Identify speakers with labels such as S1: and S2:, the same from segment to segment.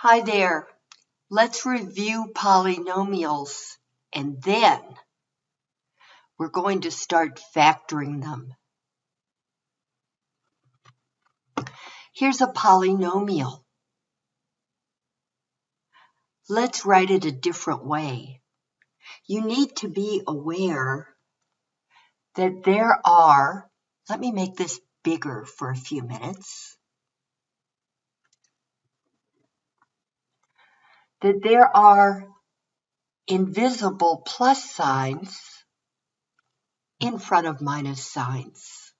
S1: Hi there. Let's review polynomials and then we're going to start factoring them. Here's a polynomial. Let's write it a different way. You need to be aware that there are, let me make this bigger for a few minutes. That there are invisible plus signs in front of minus signs.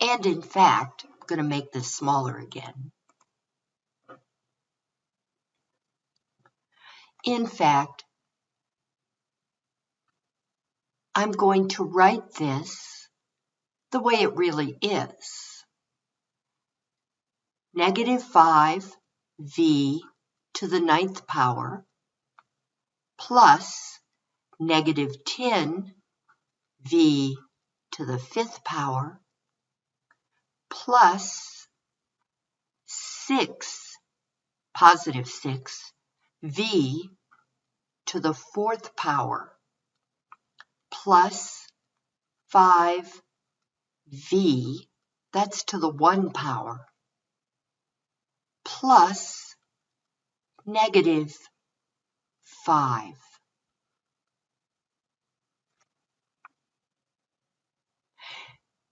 S1: And in fact, I'm going to make this smaller again. In fact, I'm going to write this the way it really is. Negative 5v to the ninth power plus negative 10 v to the fifth power plus 6, positive 6, v to the fourth power plus 5 v, that's to the 1 power, plus negative 5.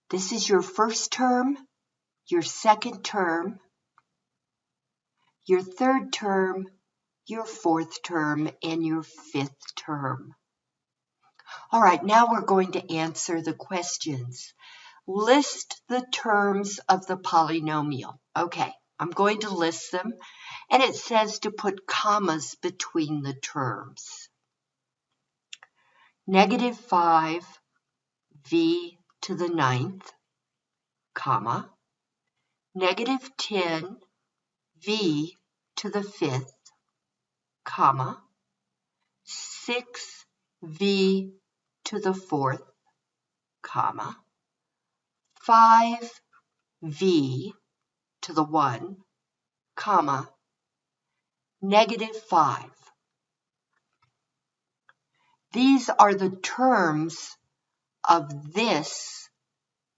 S1: This is your first term, your second term, your third term, your fourth term, and your fifth term. All right, now we're going to answer the questions. List the terms of the polynomial. Okay, I'm going to list them. And it says to put commas between the terms. Negative 5 v to the ninth, comma, negative 10 v to the fifth, comma, 6 v to the fourth, comma, 5 v to the 1, comma, negative 5. These are the terms of this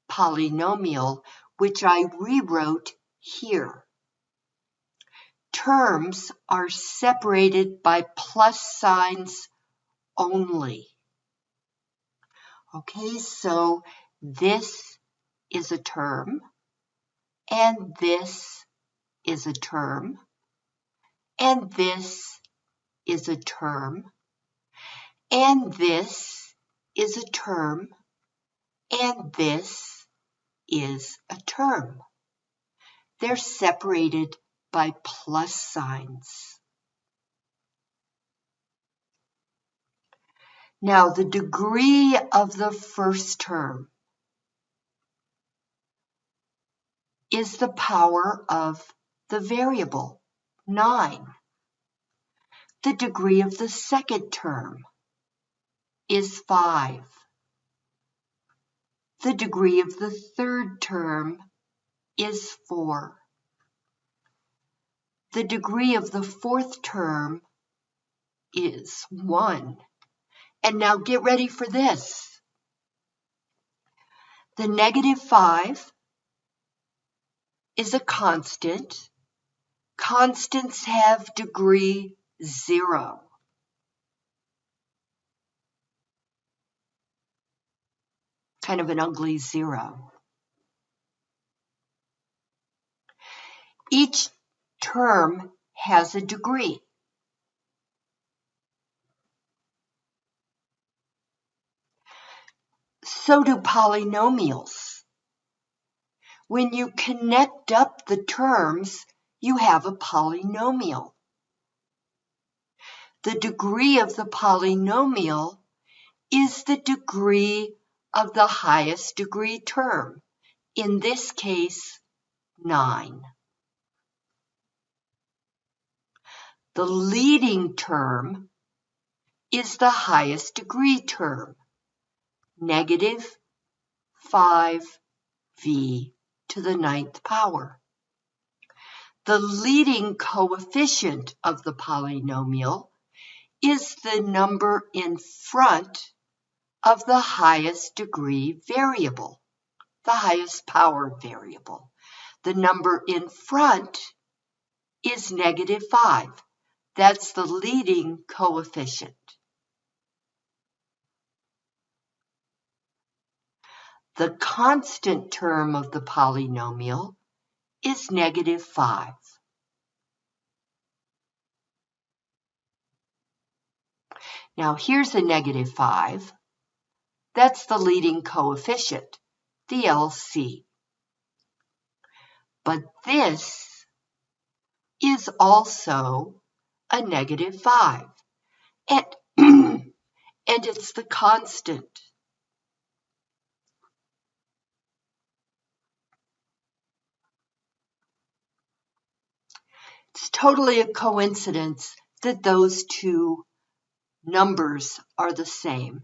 S1: polynomial, which I rewrote here. Terms are separated by plus signs only. Okay, so this is a term, and this is a term, and this is a term, and this is a term, and this is a term. They're separated by plus signs. Now, the degree of the first term is the power of the variable 9. The degree of the second term is 5. The degree of the third term is 4. The degree of the fourth term is 1. And now get ready for this. The negative 5 is a constant Constants have degree zero. Kind of an ugly zero. Each term has a degree. So do polynomials. When you connect up the terms, you have a polynomial. The degree of the polynomial is the degree of the highest degree term, in this case, 9. The leading term is the highest degree term, negative 5v to the ninth power. The leading coefficient of the polynomial is the number in front of the highest degree variable, the highest power variable. The number in front is negative 5. That's the leading coefficient. The constant term of the polynomial is negative 5. Now here's a negative 5. That's the leading coefficient, the LC. But this is also a negative 5. And, and it's the constant. It's totally a coincidence that those two numbers are the same.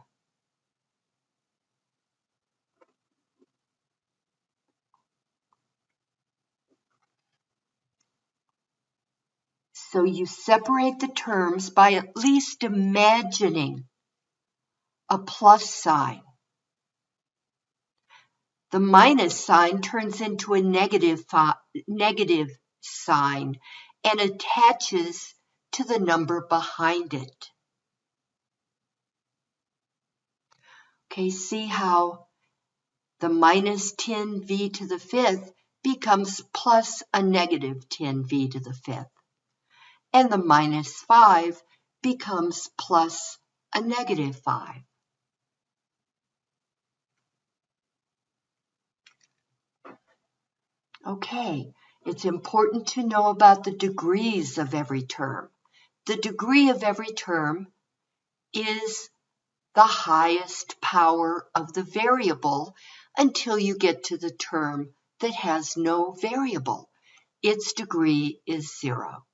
S1: So you separate the terms by at least imagining a plus sign. The minus sign turns into a negative, negative sign and attaches to the number behind it. Okay, see how the minus 10v to the fifth becomes plus a negative 10v to the fifth. And the minus 5 becomes plus a negative 5. Okay, it's important to know about the degrees of every term. The degree of every term is the highest power of the variable until you get to the term that has no variable. Its degree is zero.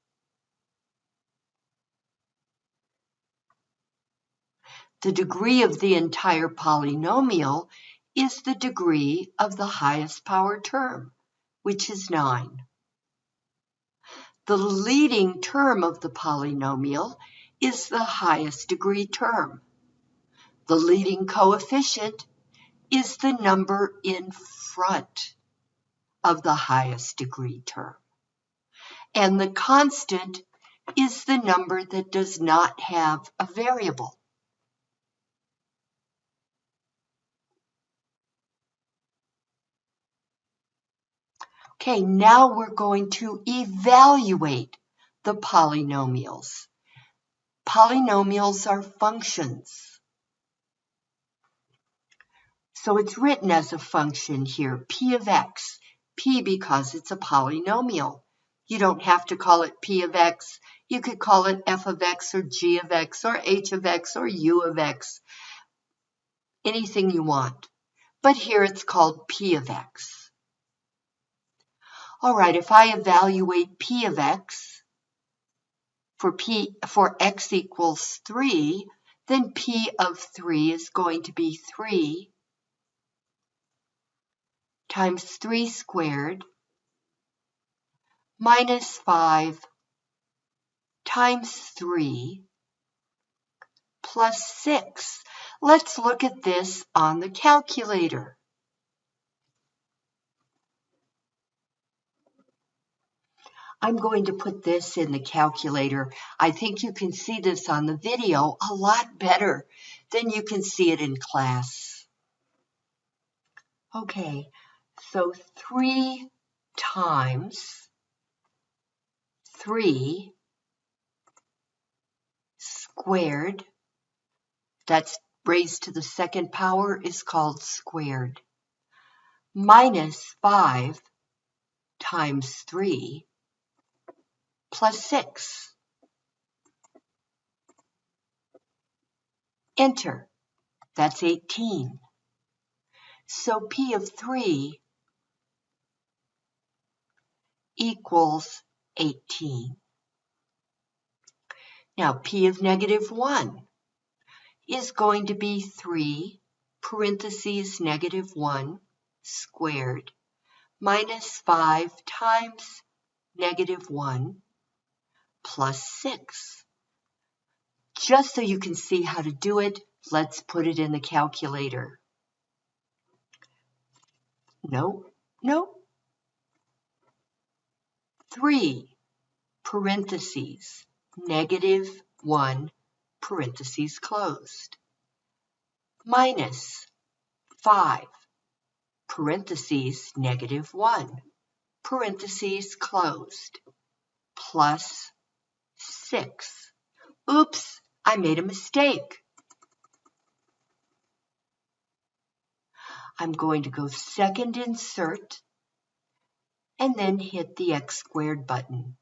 S1: The degree of the entire polynomial is the degree of the highest power term which is 9. The leading term of the polynomial is the highest degree term. The leading coefficient is the number in front of the highest degree term. And the constant is the number that does not have a variable. Okay, now we're going to evaluate the polynomials. Polynomials are functions. So it's written as a function here, p of x. p because it's a polynomial. You don't have to call it p of x. You could call it f of x or g of x or h of x or u of x. Anything you want. But here it's called p of x. All right, if I evaluate p of x for p for x equals 3, then p of 3 is going to be 3 times 3 squared minus 5 times 3 plus 6. Let's look at this on the calculator. I'm going to put this in the calculator. I think you can see this on the video a lot better than you can see it in class. Okay, so 3 times 3 squared, that's raised to the second power, is called squared, minus 5 times 3 plus 6. Enter. That's 18. So P of 3 equals 18. Now P of negative 1 is going to be 3 parentheses negative 1 squared minus 5 times negative 1 plus 6. Just so you can see how to do it, let's put it in the calculator. No, no. 3 parentheses, negative 1 parentheses closed, minus 5 parentheses, negative 1 parentheses closed, plus 6. Oops, I made a mistake. I'm going to go second insert and then hit the X squared button.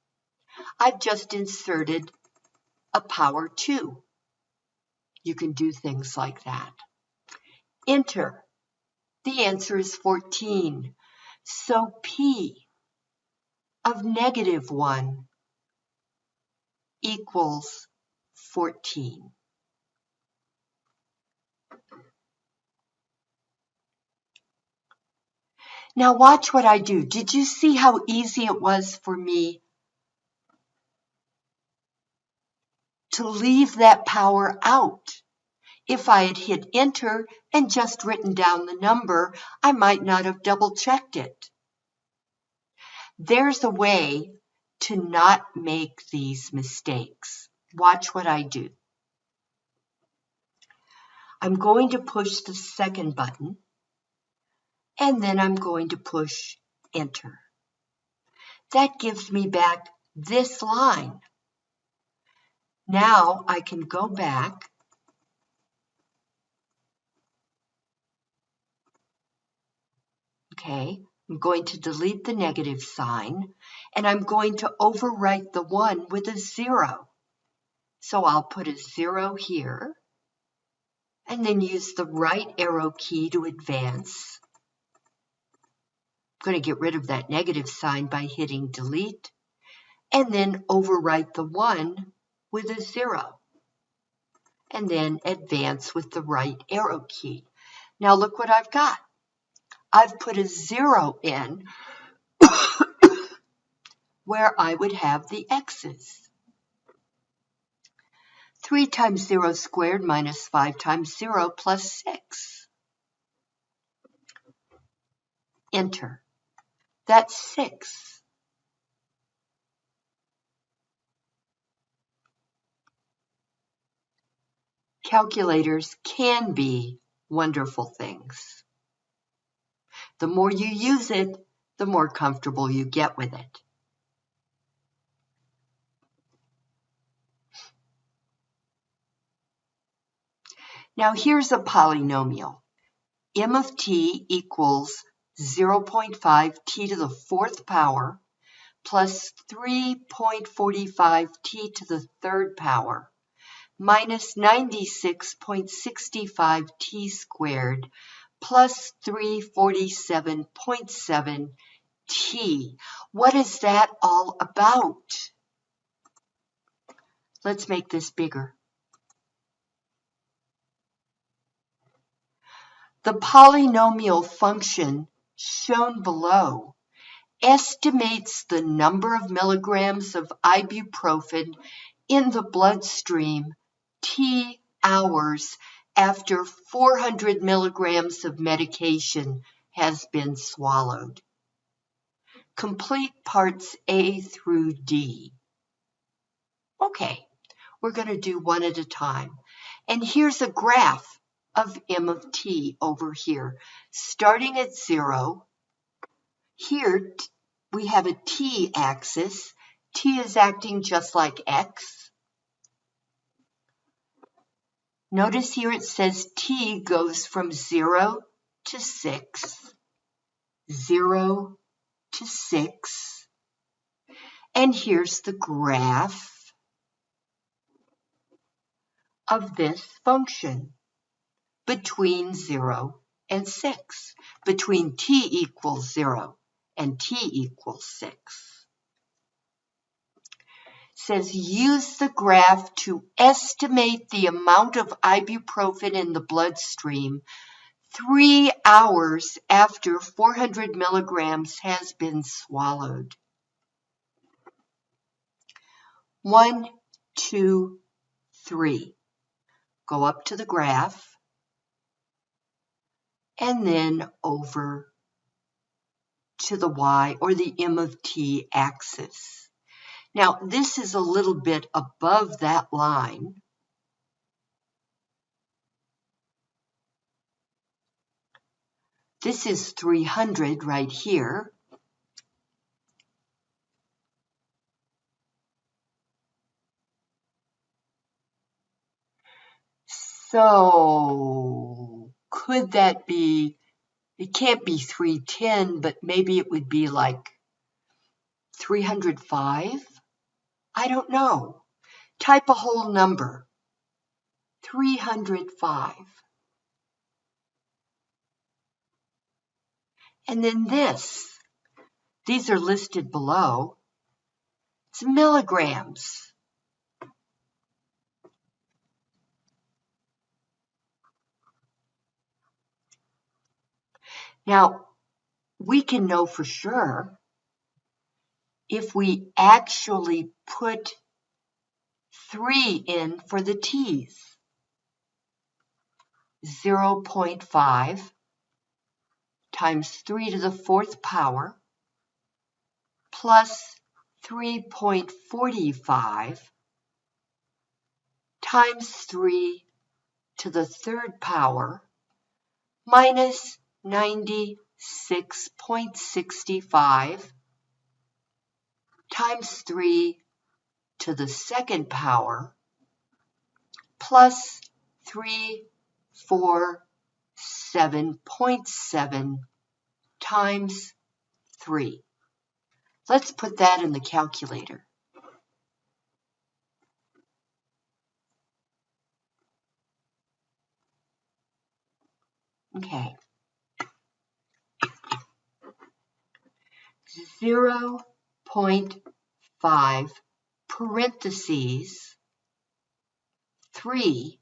S1: I've just inserted a power 2. You can do things like that. Enter. The answer is 14. So P of negative 1 equals 14. Now watch what I do. Did you see how easy it was for me to leave that power out? If I had hit enter and just written down the number, I might not have double checked it. There's a way to not make these mistakes. Watch what I do. I'm going to push the second button and then I'm going to push enter. That gives me back this line. Now I can go back Okay, I'm going to delete the negative sign and I'm going to overwrite the one with a zero. So I'll put a zero here and then use the right arrow key to advance. I'm going to get rid of that negative sign by hitting delete and then overwrite the one with a zero and then advance with the right arrow key. Now look what I've got. I've put a zero in where I would have the x's. 3 times 0 squared minus 5 times 0 plus 6. Enter. That's 6. Calculators can be wonderful things. The more you use it, the more comfortable you get with it. Now here's a polynomial. m of t equals 0.5 t to the fourth power plus 3.45 t to the third power minus 96.65 t squared plus 347.7 T. What is that all about? Let's make this bigger. The polynomial function shown below estimates the number of milligrams of ibuprofen in the bloodstream T hours after 400 milligrams of medication has been swallowed. Complete parts A through D. Okay, we're going to do one at a time. And here's a graph of M of T over here, starting at zero. Here we have a T axis. T is acting just like X. Notice here it says t goes from 0 to 6, 0 to 6, and here's the graph of this function between 0 and 6, between t equals 0 and t equals 6 says use the graph to estimate the amount of ibuprofen in the bloodstream three hours after 400 milligrams has been swallowed. One, two, three. Go up to the graph and then over to the y or the m of t axis. Now this is a little bit above that line. This is 300 right here. So could that be, it can't be 310, but maybe it would be like 305? I don't know. Type a whole number. 305. And then this, these are listed below. It's milligrams. Now, we can know for sure if we actually put 3 in for the t's. 0.5 times 3 to the fourth power plus 3.45 times 3 to the third power minus 96.65 times 3 to the second power plus 347.7 times 3. Let's put that in the calculator. Okay. 0.5 parentheses 3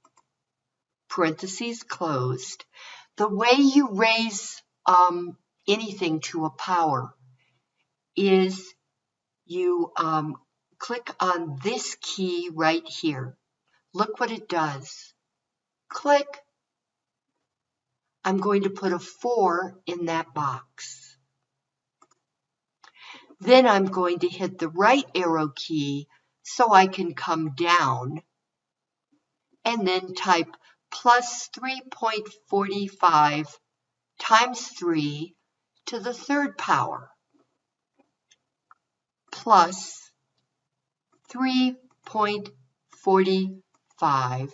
S1: parentheses closed. The way you raise um, anything to a power is you um, click on this key right here. Look what it does. Click. I'm going to put a 4 in that box. Then I'm going to hit the right arrow key so I can come down and then type plus 3.45 times 3 to the third power plus 3.45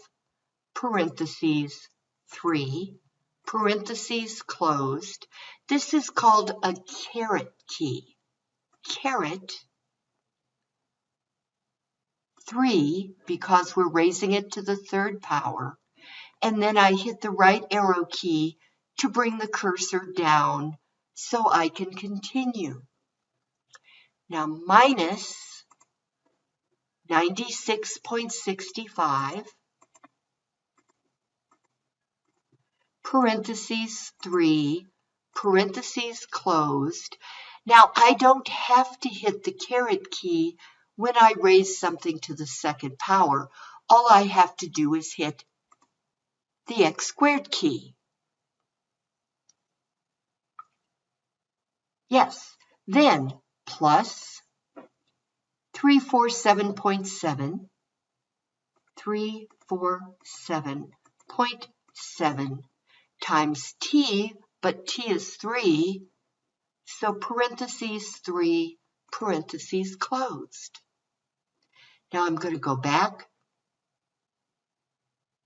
S1: parentheses 3 parentheses closed. This is called a caret key caret 3 because we're raising it to the third power. And then I hit the right arrow key to bring the cursor down so I can continue. Now minus 96.65 parentheses 3 parentheses closed now, I don't have to hit the caret key when I raise something to the second power. All I have to do is hit the x squared key. Yes, then plus 347.7, 347.7 times t, but t is 3, so parentheses 3, parentheses closed. Now I'm going to go back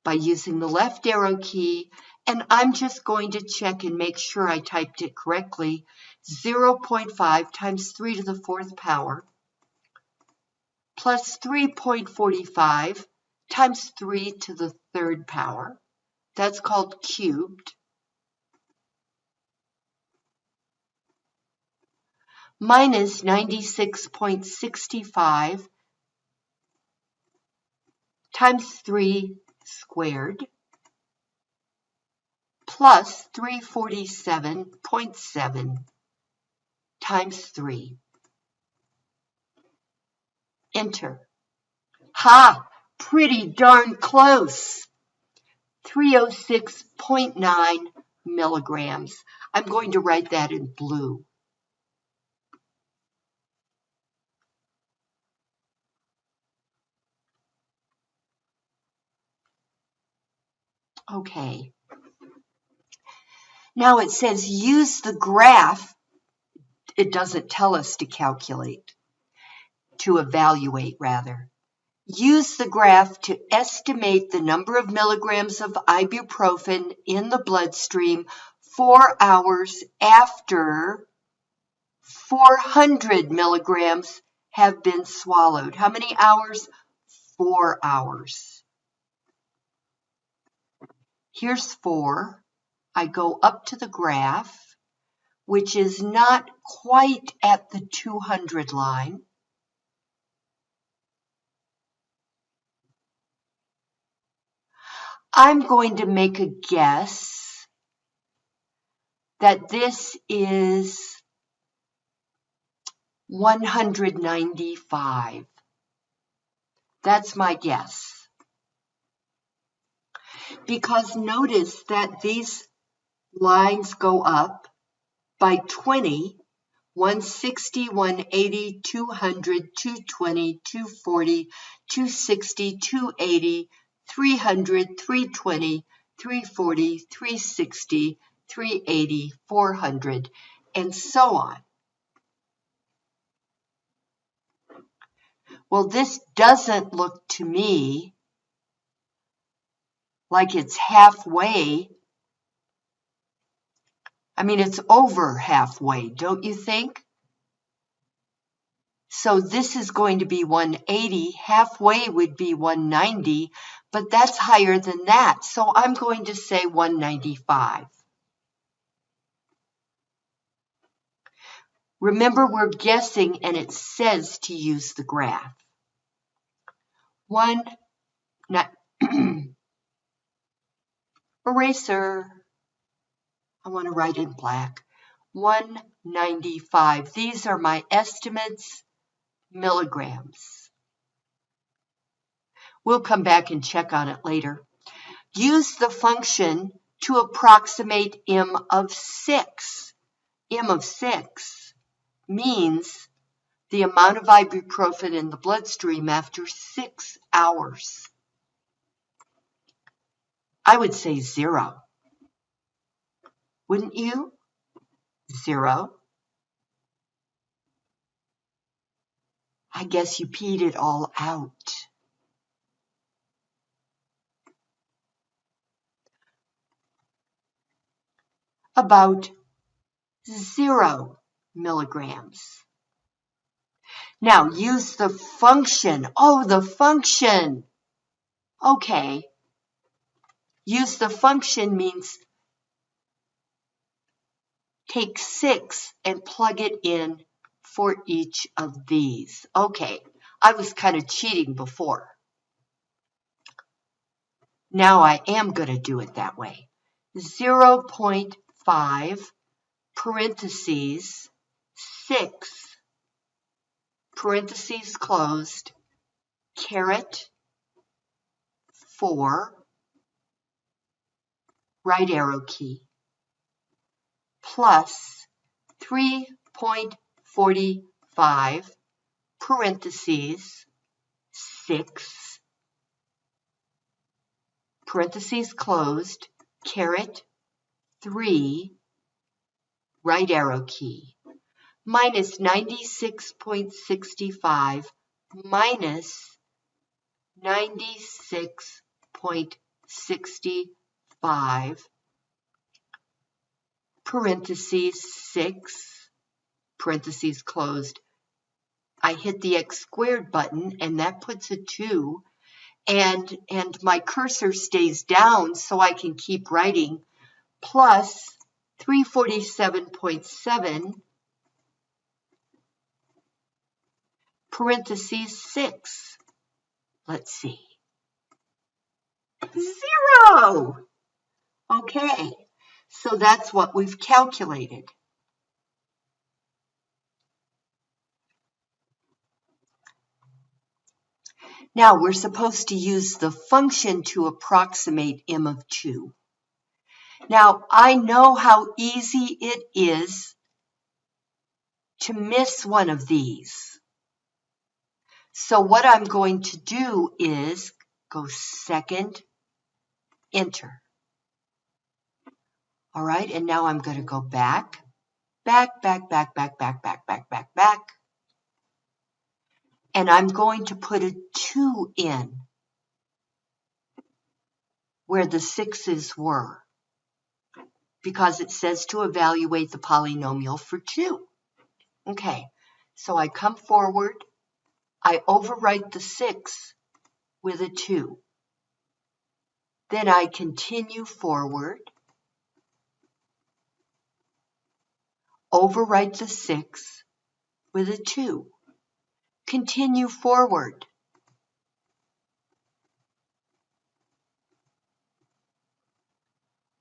S1: by using the left arrow key and I'm just going to check and make sure I typed it correctly. 0.5 times 3 to the fourth power plus 3.45 times 3 to the third power. That's called cubed. Minus 96.65 times 3 squared plus 347.7 times 3. Enter. Ha! Pretty darn close. 306.9 milligrams. I'm going to write that in blue. Okay. Now it says use the graph. It doesn't tell us to calculate, to evaluate rather. Use the graph to estimate the number of milligrams of ibuprofen in the bloodstream four hours after 400 milligrams have been swallowed. How many hours? Four hours. Here's four. I go up to the graph, which is not quite at the 200 line. I'm going to make a guess that this is 195. That's my guess. Because notice that these lines go up by 20, 160, 180, 200, 220, 240, 260, 280, 300, 320, 340, 360, 380, 400, and so on. Well, this doesn't look to me like it's halfway. I mean, it's over halfway, don't you think? So this is going to be 180. Halfway would be 190, but that's higher than that. So I'm going to say 195. Remember, we're guessing and it says to use the graph. One, not, eraser. I want to write in black. 195. These are my estimates, milligrams. We'll come back and check on it later. Use the function to approximate M of 6. M of 6 means the amount of ibuprofen in the bloodstream after 6 hours. I would say zero. Wouldn't you? Zero. I guess you peed it all out. About zero milligrams. Now use the function. Oh, the function. Okay, Use the function means take six and plug it in for each of these. Okay, I was kind of cheating before. Now I am going to do it that way. 0.5 parentheses 6 parentheses closed caret 4 right arrow key, plus 3.45 parentheses 6 parentheses closed, caret 3 right arrow key, minus 96.65 minus 96.65 5, parentheses 6, parentheses closed. I hit the x squared button and that puts a 2 and, and my cursor stays down so I can keep writing plus 347.7 parentheses 6. Let's see. Zero! Okay, so that's what we've calculated. Now we're supposed to use the function to approximate m of 2. Now I know how easy it is to miss one of these. So what I'm going to do is go second, enter. All right, and now I'm going to go back, back, back, back, back, back, back, back, back, back. And I'm going to put a 2 in where the 6's were because it says to evaluate the polynomial for 2. Okay, so I come forward, I overwrite the 6 with a 2. Then I continue forward, overwrite the 6 with a 2. Continue forward.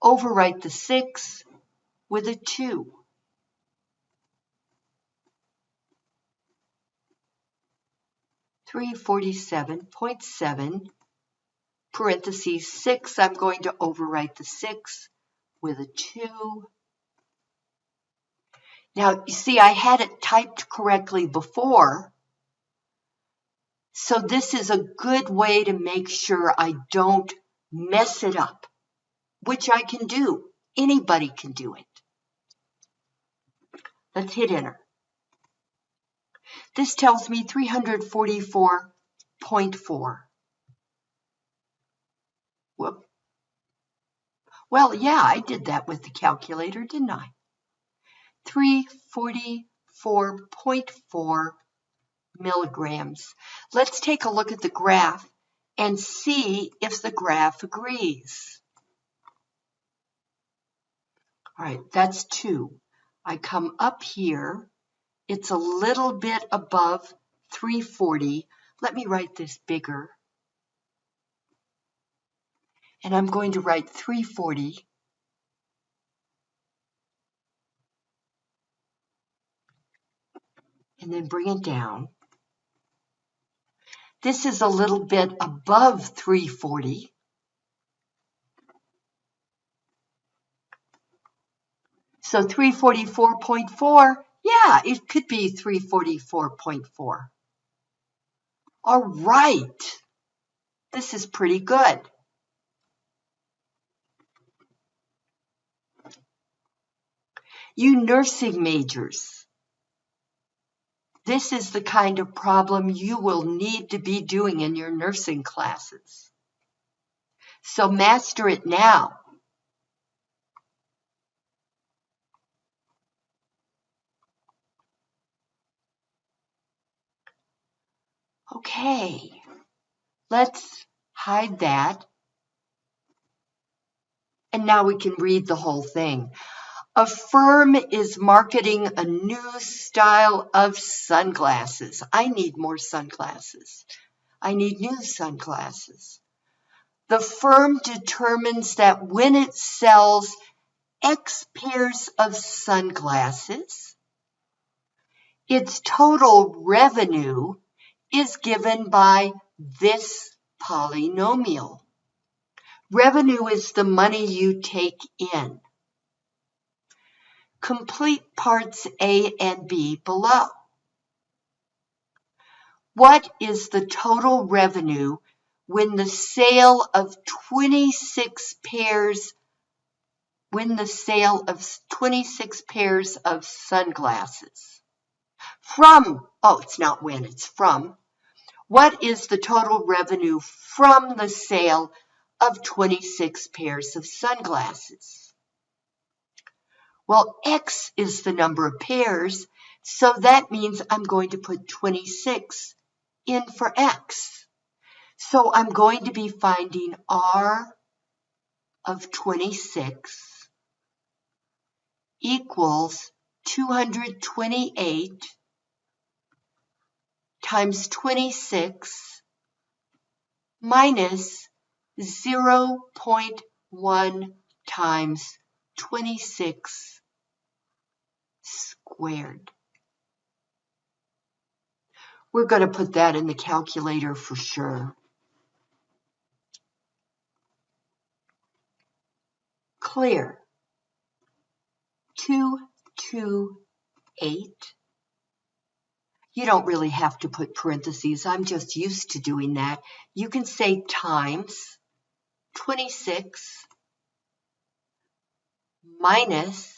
S1: Overwrite the 6 with a 2. Three forty-seven point seven parentheses six. I'm going to overwrite the six with a two. Now, you see, I had it typed correctly before. So this is a good way to make sure I don't mess it up, which I can do. Anybody can do it. Let's hit enter. This tells me 344.4. Whoop. Well, yeah, I did that with the calculator, didn't I? 344.4 milligrams. Let's take a look at the graph and see if the graph agrees. All right, that's 2. I come up here. It's a little bit above 340. Let me write this bigger. And I'm going to write 340 and then bring it down. This is a little bit above 340. So 344.4, yeah, it could be 344.4. All right, this is pretty good. You nursing majors, this is the kind of problem you will need to be doing in your nursing classes. So master it now. Okay, let's hide that. And now we can read the whole thing. A firm is marketing a new style of sunglasses. I need more sunglasses. I need new sunglasses. The firm determines that when it sells X pairs of sunglasses, its total revenue is given by this polynomial. Revenue is the money you take in. Complete parts A and B below. What is the total revenue when the sale of 26 pairs when the sale of 26 pairs of sunglasses? From oh it's not when it's from. What is the total revenue from the sale of 26 pairs of sunglasses well, X is the number of pairs, so that means I'm going to put 26 in for X. So I'm going to be finding R of 26 equals 228 times 26 minus 0.1 times 26 squared. We're going to put that in the calculator for sure. Clear. 228. You don't really have to put parentheses. I'm just used to doing that. You can say times 26 minus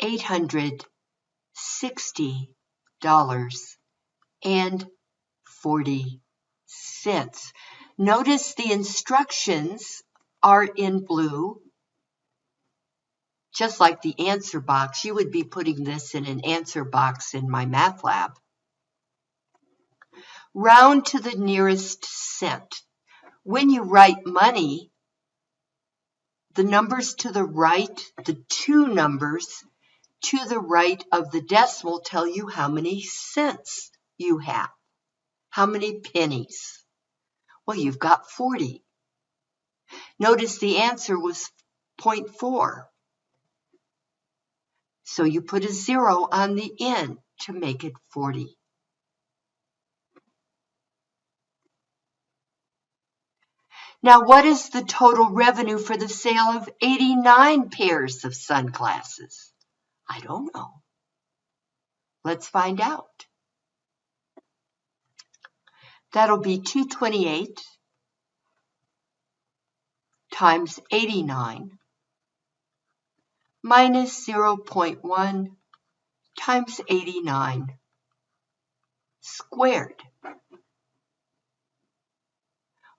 S1: eight hundred sixty dollars and forty cents. Notice the instructions are in blue, just like the answer box. You would be putting this in an answer box in MyMathLab. Round to the nearest cent. When you write money, the numbers to the right, the two numbers to the right of the decimal tell you how many cents you have, how many pennies. Well, you've got 40. Notice the answer was 0.4. So you put a zero on the end to make it 40. Now, what is the total revenue for the sale of 89 pairs of sunglasses? I don't know. Let's find out. That'll be 228 times 89 minus 0.1 times 89 squared.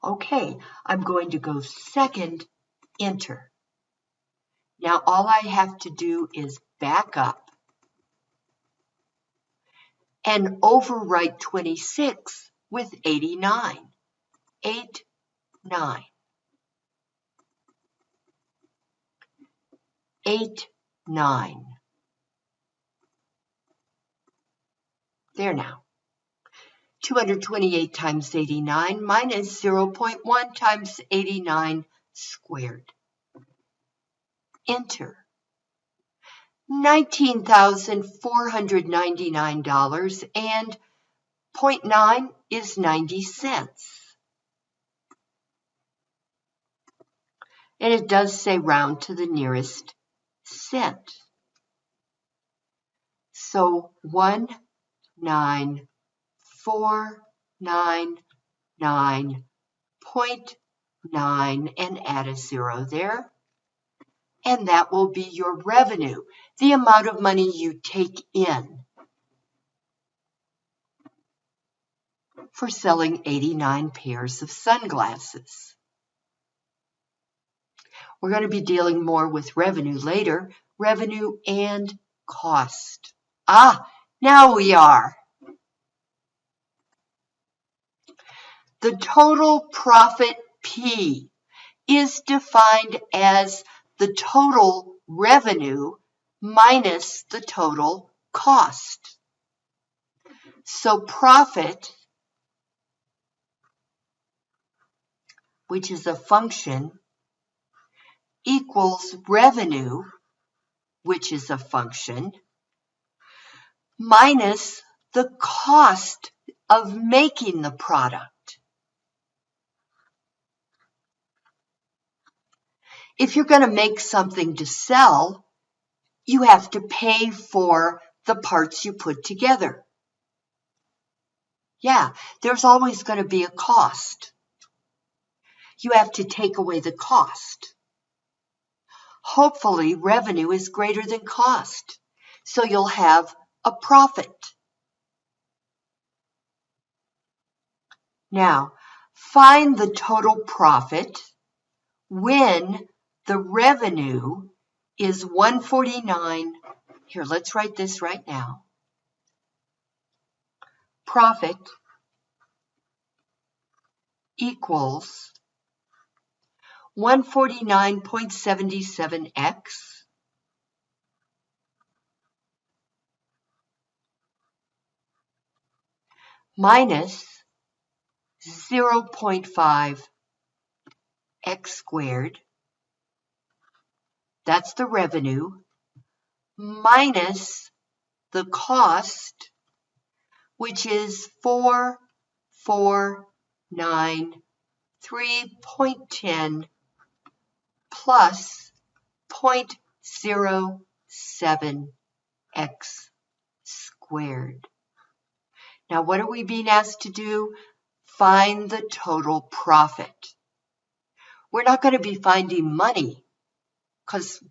S1: Okay, I'm going to go second, enter. Now all I have to do is back up and overwrite 26 with 89. 8, 9. 8, 9. There now. 228 times 89 minus 0.1 times 89 squared. Enter. $19,499 and 0.9 is 90 cents. And it does say round to the nearest cent. So 19499.9 and add a zero there and that will be your revenue, the amount of money you take in for selling 89 pairs of sunglasses. We're going to be dealing more with revenue later, revenue and cost. Ah, now we are. The total profit P is defined as the total revenue minus the total cost. So profit, which is a function, equals revenue, which is a function, minus the cost of making the product. if you're going to make something to sell, you have to pay for the parts you put together. Yeah, there's always going to be a cost. You have to take away the cost. Hopefully, revenue is greater than cost, so you'll have a profit. Now, find the total profit when the revenue is 149. Here, let's write this right now. profit equals 149.77x minus 0.5 x squared, that's the revenue, minus the cost, which is 4493.10 plus 0.07 x squared. Now, what are we being asked to do? Find the total profit. We're not going to be finding money because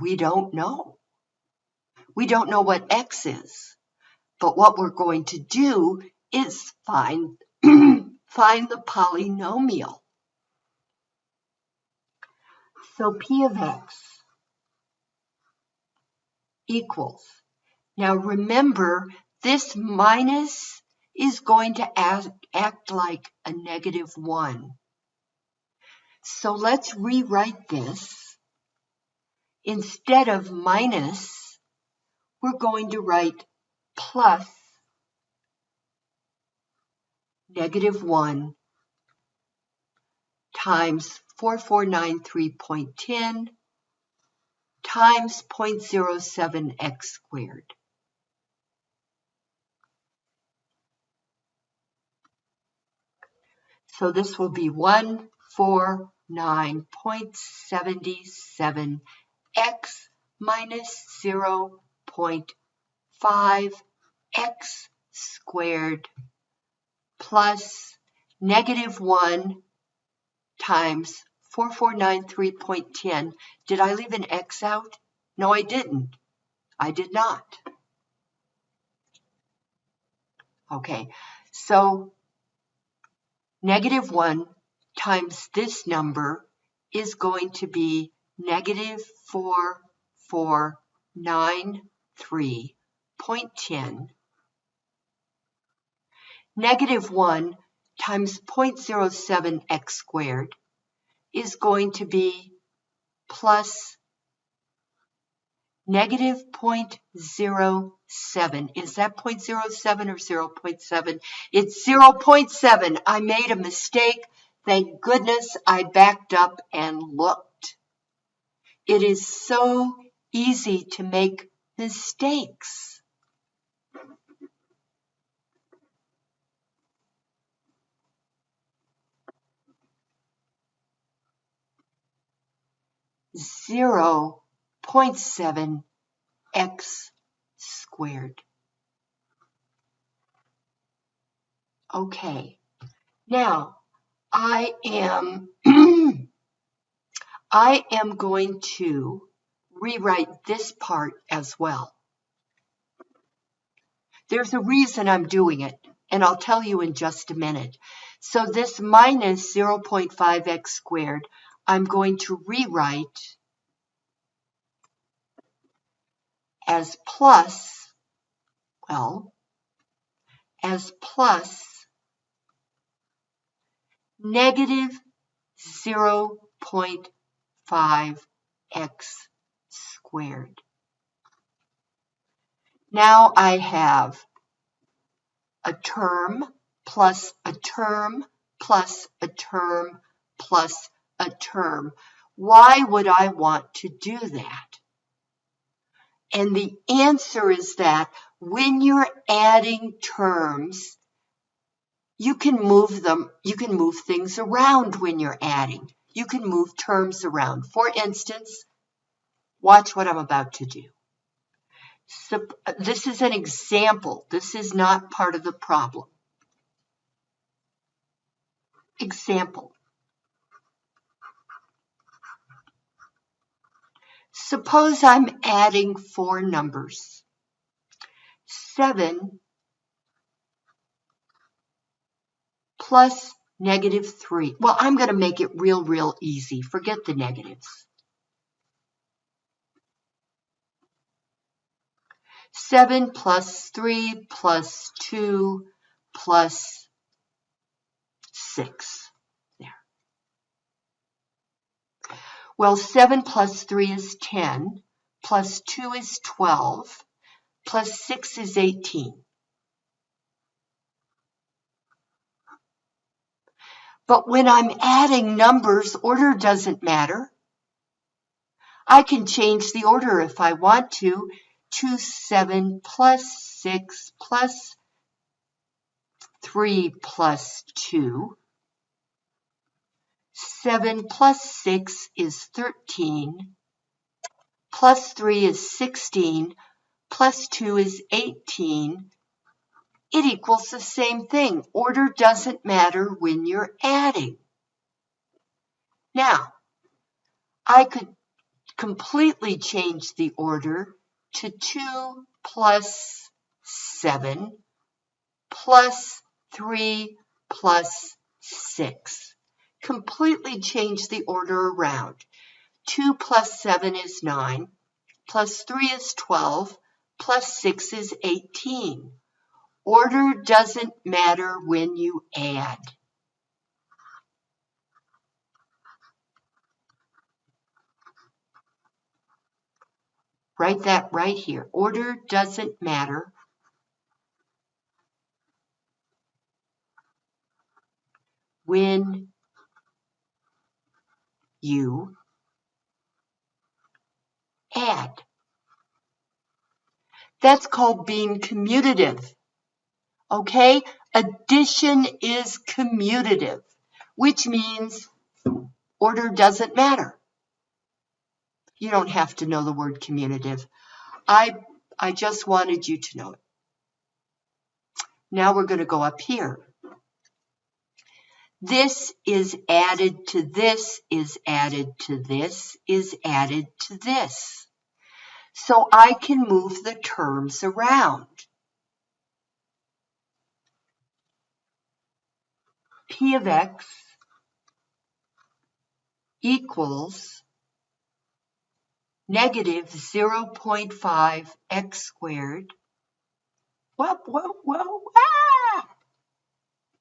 S1: we don't know. We don't know what x is. But what we're going to do is find, find the polynomial. So p of x equals now remember, this minus is going to act, act like a negative 1. So let's rewrite this. Instead of minus, we're going to write plus negative 1 times 4493.10 times 0.07x squared. So this will be 149.77 x minus 0.5 x squared plus negative 1 times 4493.10. Did I leave an x out? No, I didn't. I did not. Okay, so Negative 1 times this number is going to be negative 4493.10. Negative 1 times 0.07x squared is going to be plus negative 0.07. Is that 0.07 or 0.7? It's 0.7. I made a mistake. Thank goodness I backed up and looked. It is so easy to make mistakes. 0.7 x squared. Okay, now I am I am going to rewrite this part as well. There's a reason I'm doing it, and I'll tell you in just a minute. So this minus 0.5x squared, I'm going to rewrite as plus, well, as plus negative 0.5x squared. Now I have a term plus a term plus a term plus a term. Why would I want to do that? And the answer is that when you're adding terms, you can move them, you can move things around when you're adding. You can move terms around. For instance, watch what I'm about to do. So, this is an example. This is not part of the problem. Example. Suppose I'm adding four numbers. 7 plus negative 3. Well, I'm going to make it real, real easy. Forget the negatives. 7 plus 3 plus 2 plus 6. There. Well, 7 plus 3 is 10, plus 2 is 12, plus 6 is 18. But when I'm adding numbers, order doesn't matter. I can change the order if I want to. 2, 7 plus 6 plus 3 plus 2. 7 plus 6 is 13. Plus 3 is 16. Plus 2 is 18 it equals the same thing. Order doesn't matter when you're adding. Now, I could completely change the order to 2 plus 7 plus 3 plus 6. Completely change the order around. 2 plus 7 is 9, plus 3 is 12, plus 6 is 18. Order doesn't matter when you add. Write that right here. Order doesn't matter. When you add. That's called being commutative. Okay, addition is commutative, which means order doesn't matter. You don't have to know the word commutative. I, I just wanted you to know it. Now we're going to go up here. This is added to this, is added to this, is added to this. So I can move the terms around. P of x equals negative 0.5 x squared. Whoa, whoa, whoa, ah!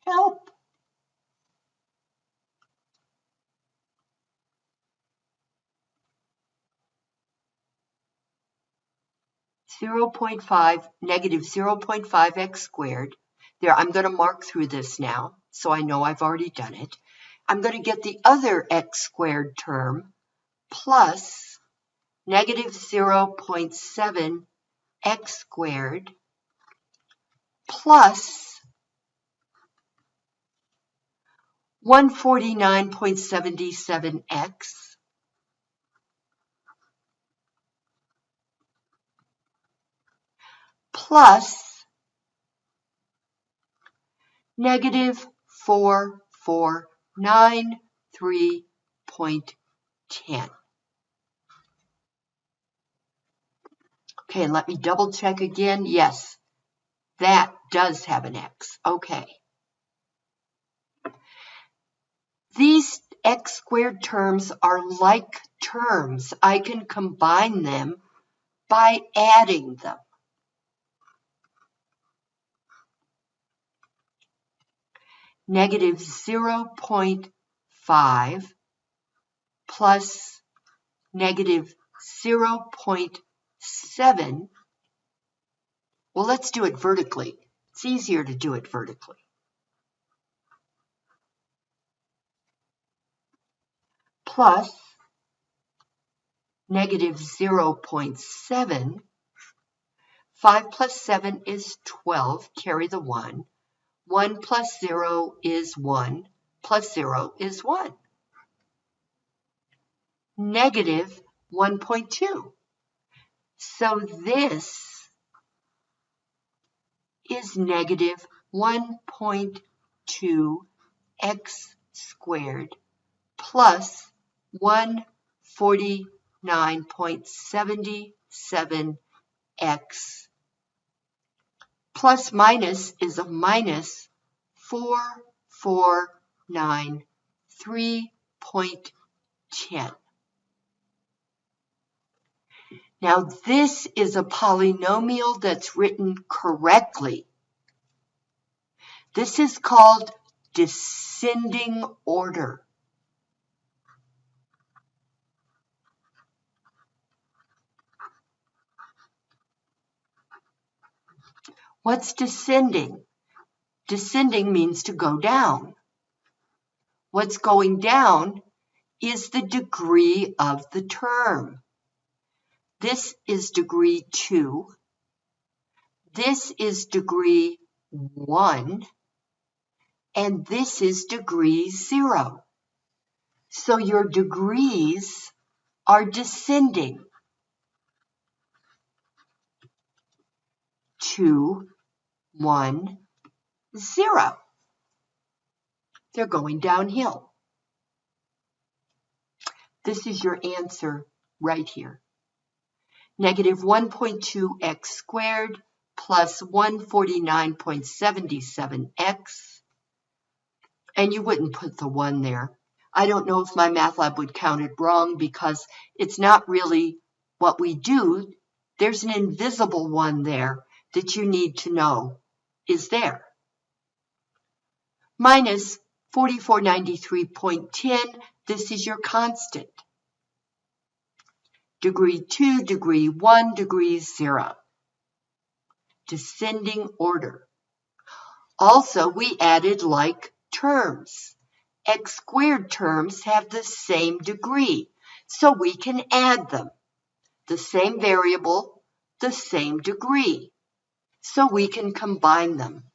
S1: Help! Zero point five negative zero point five x squared. There, I'm going to mark through this now so I know I've already done it. I'm going to get the other x squared term plus negative 0.7 x squared plus 149.77x plus negative 4493.10. Okay, let me double check again. Yes, that does have an x. Okay. These x squared terms are like terms. I can combine them by adding them. Negative 0.5 plus negative 0.7. Well, let's do it vertically. It's easier to do it vertically. Plus negative 0.7. 5 plus 7 is 12. Carry the 1. 1 plus 0 is 1, plus 0 is 1. Negative 1.2. So this is negative 1.2 x squared plus 149.77 x plus minus is a minus 4493.10. Now this is a polynomial that's written correctly. This is called descending order. What's descending? Descending means to go down. What's going down is the degree of the term. This is degree 2. This is degree 1. And this is degree 0. So your degrees are descending. 2, 1, 0. They're going downhill. This is your answer right here. Negative 1.2x squared plus 149.77x. And you wouldn't put the 1 there. I don't know if MyMathLab would count it wrong because it's not really what we do. There's an invisible 1 there that you need to know is there. Minus 4493.10, this is your constant. Degree 2, degree 1, degree 0. Descending order. Also, we added like terms. X squared terms have the same degree, so we can add them. The same variable, the same degree so we can combine them.